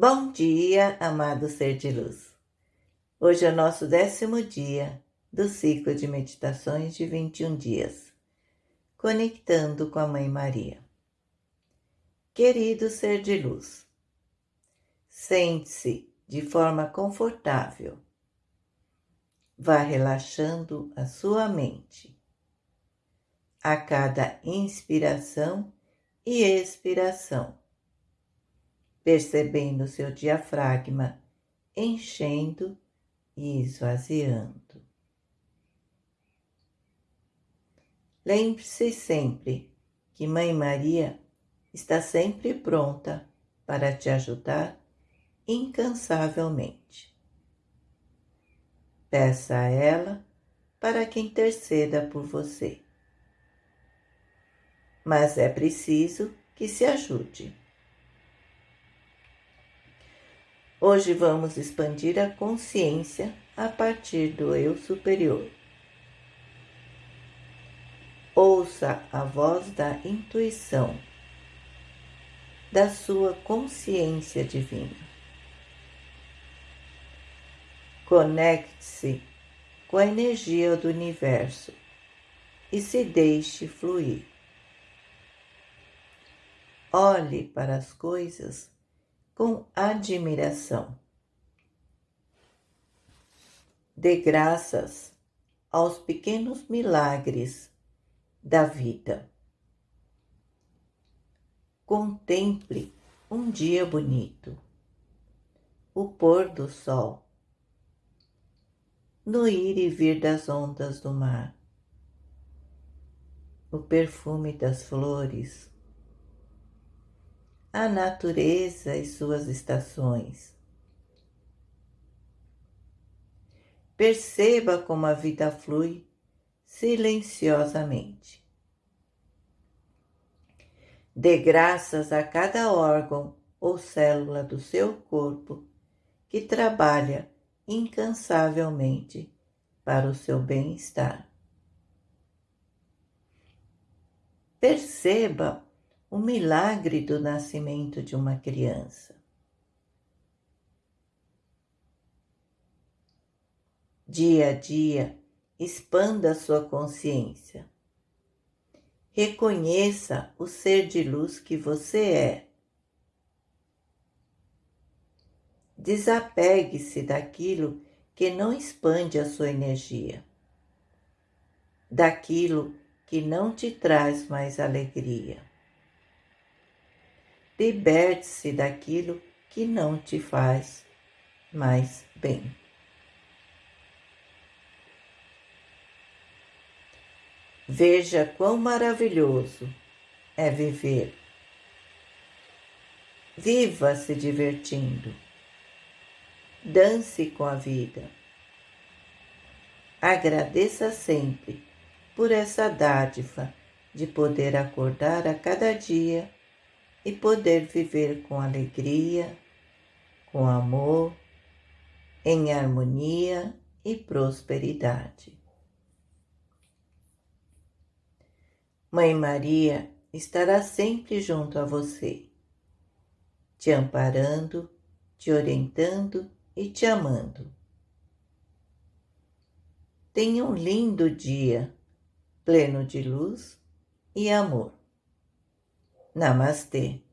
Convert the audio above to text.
Bom dia, amado ser de luz. Hoje é o nosso décimo dia do ciclo de meditações de 21 dias, conectando com a Mãe Maria. Querido ser de luz, sente-se de forma confortável. Vá relaxando a sua mente. A cada inspiração e expiração percebendo seu diafragma enchendo e esvaziando. Lembre-se sempre que Mãe Maria está sempre pronta para te ajudar incansavelmente. Peça a ela para que interceda por você. Mas é preciso que se ajude. Hoje vamos expandir a consciência a partir do eu superior. Ouça a voz da intuição, da sua consciência divina. Conecte-se com a energia do universo e se deixe fluir. Olhe para as coisas com admiração. Dê graças aos pequenos milagres da vida. Contemple um dia bonito, o pôr do sol, no ir e vir das ondas do mar, o perfume das flores, a natureza e suas estações. Perceba como a vida flui silenciosamente. Dê graças a cada órgão ou célula do seu corpo que trabalha incansavelmente para o seu bem-estar. Perceba o milagre do nascimento de uma criança. Dia a dia, expanda sua consciência. Reconheça o ser de luz que você é. Desapegue-se daquilo que não expande a sua energia, daquilo que não te traz mais alegria. Liberte-se daquilo que não te faz mais bem. Veja quão maravilhoso é viver. Viva se divertindo. Dance com a vida. Agradeça sempre por essa dádiva de poder acordar a cada dia e poder viver com alegria, com amor, em harmonia e prosperidade. Mãe Maria estará sempre junto a você, te amparando, te orientando e te amando. Tenha um lindo dia, pleno de luz e amor. Namaste.